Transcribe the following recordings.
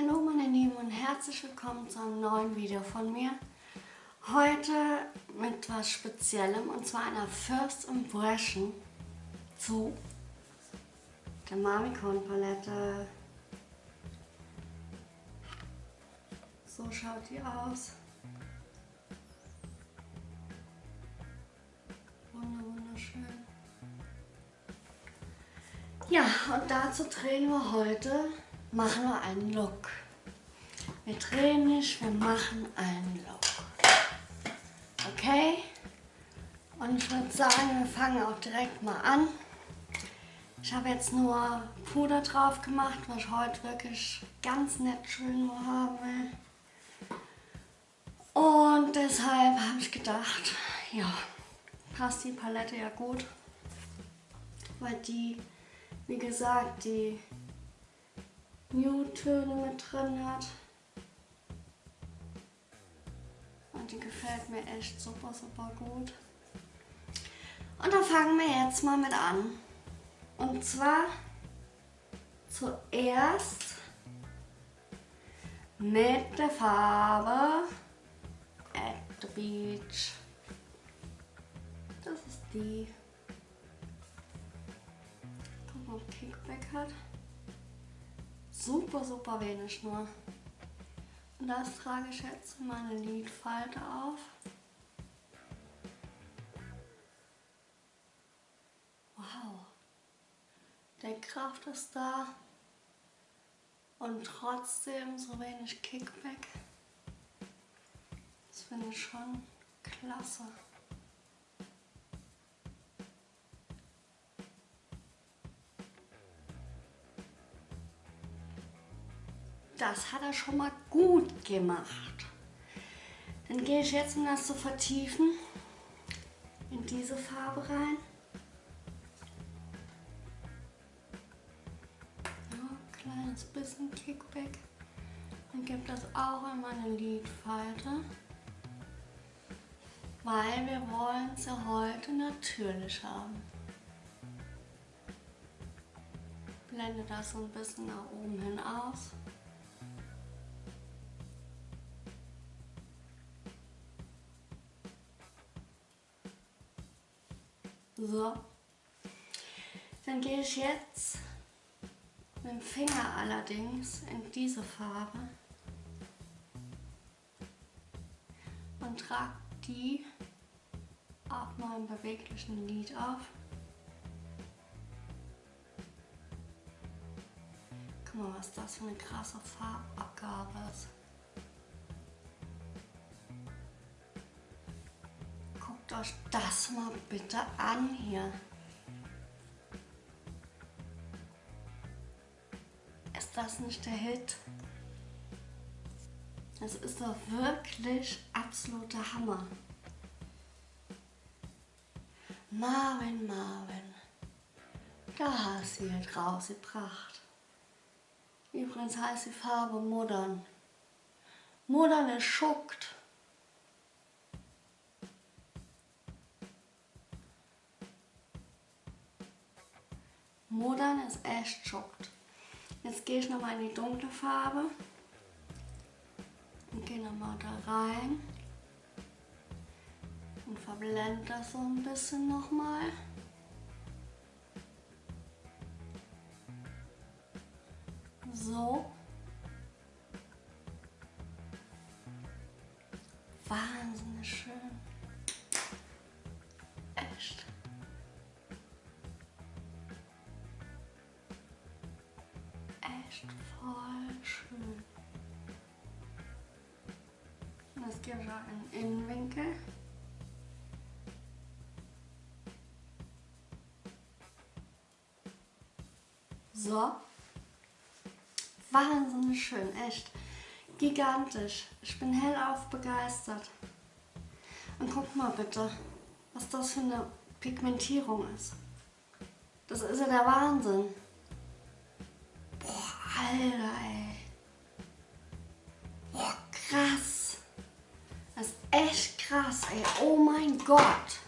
Hallo meine Lieben und herzlich willkommen zu einem neuen Video von mir. Heute mit was Speziellem und zwar einer First Impression zu der Mamikon Palette. So schaut die aus. Wunderschön. Ja, und dazu drehen wir heute machen wir einen Look. Wir drehen nicht, wir machen einen Look. Okay? Und ich würde sagen, wir fangen auch direkt mal an. Ich habe jetzt nur Puder drauf gemacht, was ich heute wirklich ganz nett schön nur haben will. Und deshalb habe ich gedacht, ja, passt die Palette ja gut. Weil die, wie gesagt, die Nude-Töne mit drin hat. Und die gefällt mir echt super, super gut. Und dann fangen wir jetzt mal mit an. Und zwar zuerst mit der Farbe At the Beach. Das ist die. Guck mal, ob Kickback hat super, super wenig nur. Und das trage ich jetzt in meine Lidfalte auf. Wow. Der Kraft ist da. Und trotzdem so wenig Kickback. Das finde ich schon klasse. Das hat er schon mal gut gemacht. Dann gehe ich jetzt, um das zu vertiefen, in diese Farbe rein. Ja, kleines bisschen Kickback. Und gebe das auch in meine Lidfalte. Weil wir wollen sie heute natürlich haben. Blende das so ein bisschen nach oben hin aus. So. Dann gehe ich jetzt mit dem Finger allerdings in diese Farbe und trage die auf meinem beweglichen Lid auf. Guck mal, was das für eine krasse Farbabgabe ist. Guckt euch das mal bitte an hier. Ist das nicht der Hit? Das ist doch wirklich absoluter Hammer. Marvin, Marvin, da hast du jetzt rausgebracht. Übrigens heißt die Farbe Modern. Modern ist schuckt. Modern ist echt schockt. Jetzt gehe ich nochmal in die dunkle Farbe und gehe nochmal da rein und verblende das so ein bisschen nochmal. So. Wahnsinnig schön. Voll schön. Das gibt auch einen Innenwinkel. So. Wahnsinnig schön, echt. Gigantisch. Ich bin hellauf begeistert. Und guck mal bitte, was das für eine Pigmentierung ist. Das ist ja der Wahnsinn. Alter, ey. Boah, krass. Das ist echt krass, ey. Oh mein Gott.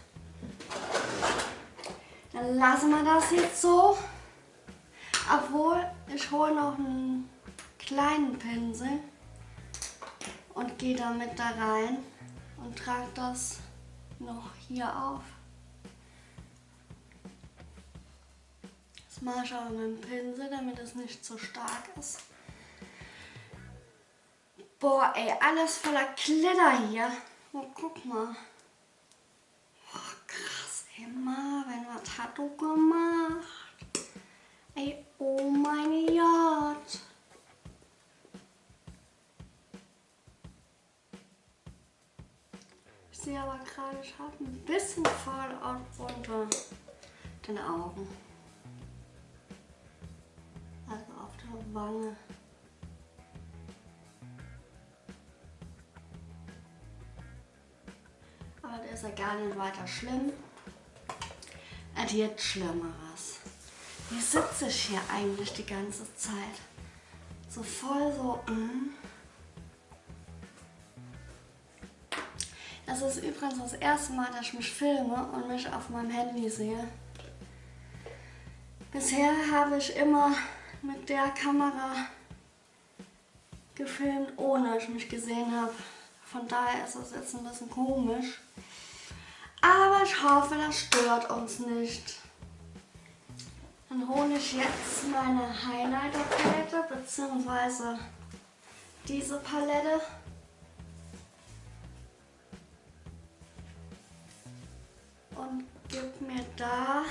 Dann lassen wir das jetzt so. Obwohl, ich hole noch einen kleinen Pinsel und gehe damit da rein und trage das noch hier auf. Ich aber mit dem Pinsel, damit es nicht zu stark ist. Boah, ey, alles voller Glitter hier. Oh, guck mal. Oh, krass, ey, Marvin, was hat du gemacht? Ey, oh mein Gott. Ich sehe aber gerade, ich habe ein bisschen Fallout unter den Augen. Wange. Aber der ist ja gar nicht weiter schlimm. Es gibt Schlimmeres. Wie sitze ich hier eigentlich die ganze Zeit? So voll so. Mm. Das ist übrigens das erste Mal, dass ich mich filme und mich auf meinem Handy sehe. Bisher habe ich immer mit der Kamera gefilmt, ohne dass ich mich gesehen habe. Von daher ist das jetzt ein bisschen komisch. Aber ich hoffe, das stört uns nicht. Dann hole ich jetzt meine Highlighter-Palette bzw. diese Palette. Und gib mir da,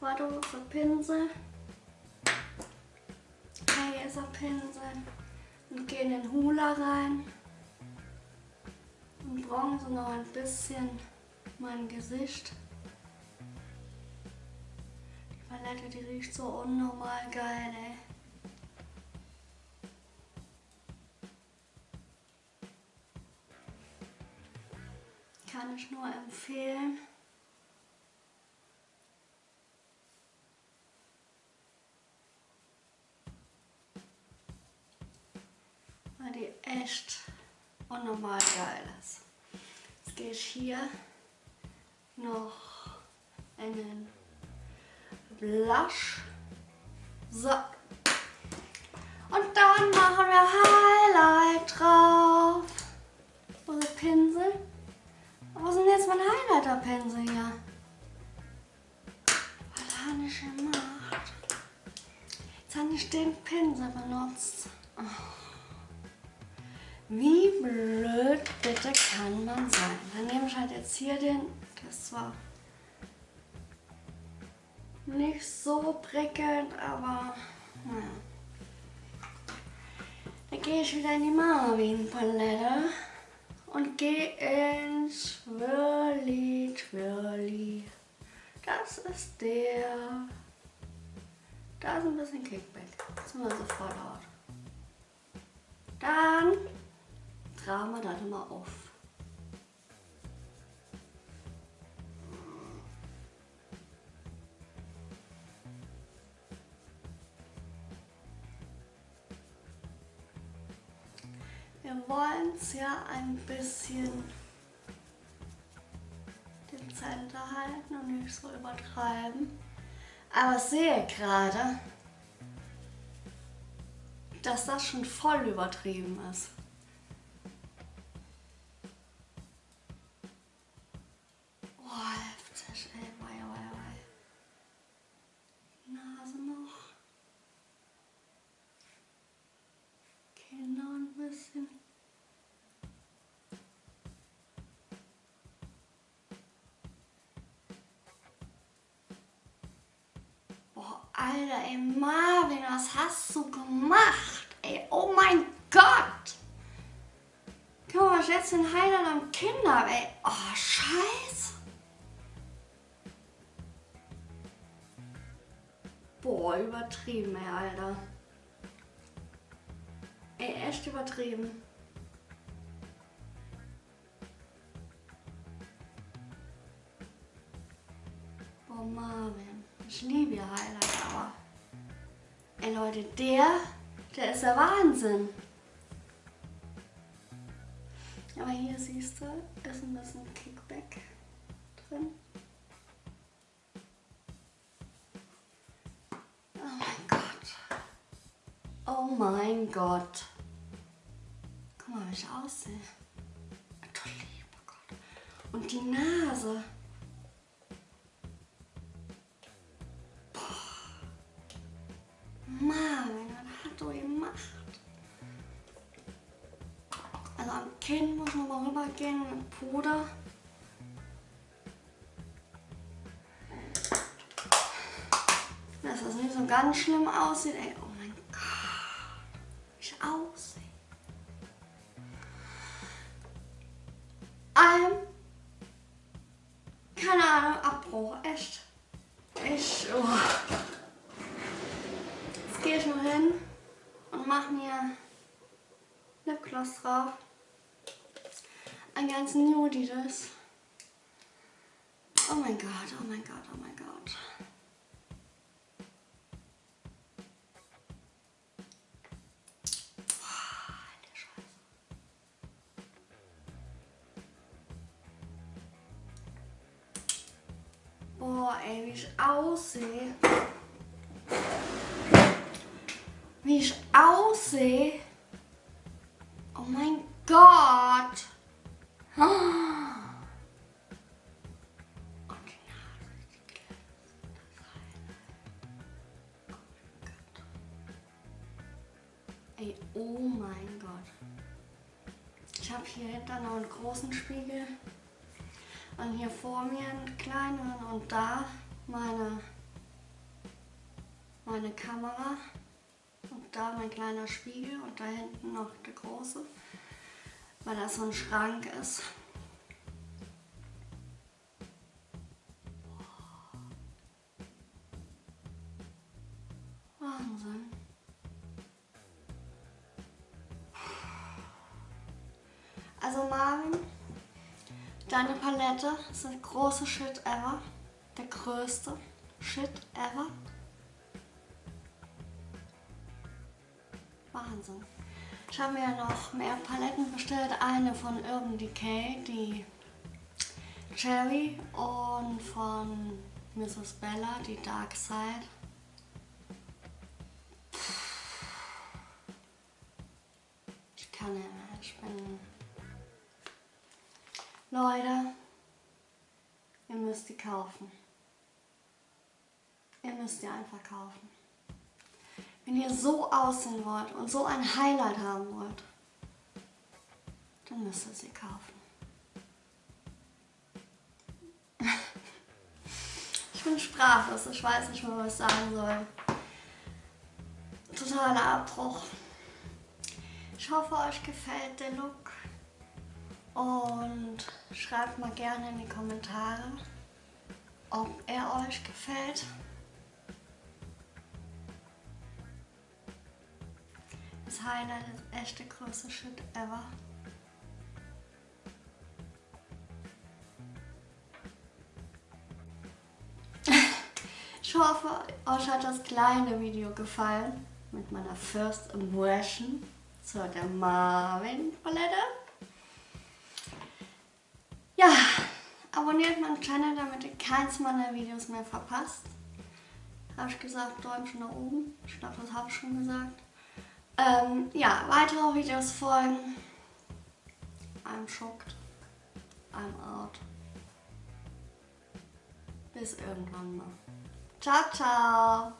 warte, für Pinsel. Hier ist der Pinsel. Und gehe in den Hula rein. Und bronze noch ein bisschen mein Gesicht. Palette, die riecht so unnormal geil, ey. Kann ich nur empfehlen. Weil die echt unnormal geil ist. Jetzt gehe ich hier noch in den Blush. So. Und dann machen wir Highlight drauf. Wo ist Pinsel? Wo denn jetzt mein Highlighter-Pinsel hier? Was habe ich gemacht? Jetzt habe ich den Pinsel benutzt. Oh. Wie blöd bitte kann man sein? Dann nehme ich halt jetzt hier den, das war nicht so prickelnd, aber naja. Dann gehe ich wieder in die Marvin-Palette und gehe in Twirly Twirly. Das ist der. Da ist ein bisschen Kickback. Das ist mal sofort laut. Dann tragen wir das mal auf. Wir wollen es ja ein bisschen den Center halten und nicht so übertreiben. Aber sehe gerade, dass das schon voll übertrieben ist. Alter, ey Marvin, was hast du gemacht? Ey, oh mein Gott! Guck mal, jetzt ein Highlight am Kinder, ey. Oh, scheiße. Boah, übertrieben, ey, Alter. Ey, echt übertrieben. Boah, Marvin. Ich liebe ihr Highlight, aber... Ey Leute, der, der ist der Wahnsinn. Aber hier siehst du, ist ein bisschen Kickback drin. Oh mein Gott. Oh mein Gott. Guck mal, wie ich aussehe. Du lieber Gott. Und die Nase. Kinn muss man mal rübergehen mit Puder. Dass das nicht so ganz schlimm aussieht. Ey, oh mein Gott, wie ich aussehe. Ein, keine Ahnung, Abbruch, echt. Ich, oh. Jetzt gehe ich noch hin und mache mir Lipgloss drauf. Ein ganz nudiges. Oh mein Gott, oh mein Gott, oh mein Gott. Boah, ey, wie ich aussehe. Wie ich aussehe. Oh mein Gott. Ey, oh mein Gott. Ich habe hier hinter noch einen großen Spiegel. Und hier vor mir einen kleinen und da meine, meine Kamera. Und da mein kleiner Spiegel und da hinten noch der große, weil das so ein Schrank ist. Wahnsinn. Also Marvin, deine Palette ist der große Shit ever. Der größte Shit ever. Wahnsinn. Ich habe mir noch mehr Paletten bestellt. Eine von Urban Decay, die Cherry und von Mrs. Bella, die Dark Side. Ich kann nicht mehr. Ich bin... Leute, ihr müsst die kaufen. Ihr müsst die einfach kaufen. Wenn ihr so aussehen wollt und so ein Highlight haben wollt, dann müsst ihr sie kaufen. Ich bin sprachlos, ich weiß nicht mehr, was ich sagen soll. Totaler Abbruch. Ich hoffe, euch gefällt der Look. Und schreibt mal gerne in die Kommentare, ob er euch gefällt. Highlight ist echt der größte Shit ever. Ich hoffe, euch hat das kleine Video gefallen mit meiner First Impression zu der Marvin Palette. Ja, abonniert meinen Channel, damit ihr keins meiner Videos mehr verpasst. Habe ich gesagt, Däumchen nach oben. Ich glaube, das habe ich schon gesagt. Ähm, ja, weitere Videos folgen. I'm shocked. I'm out. Bis irgendwann mal. Ciao, ciao.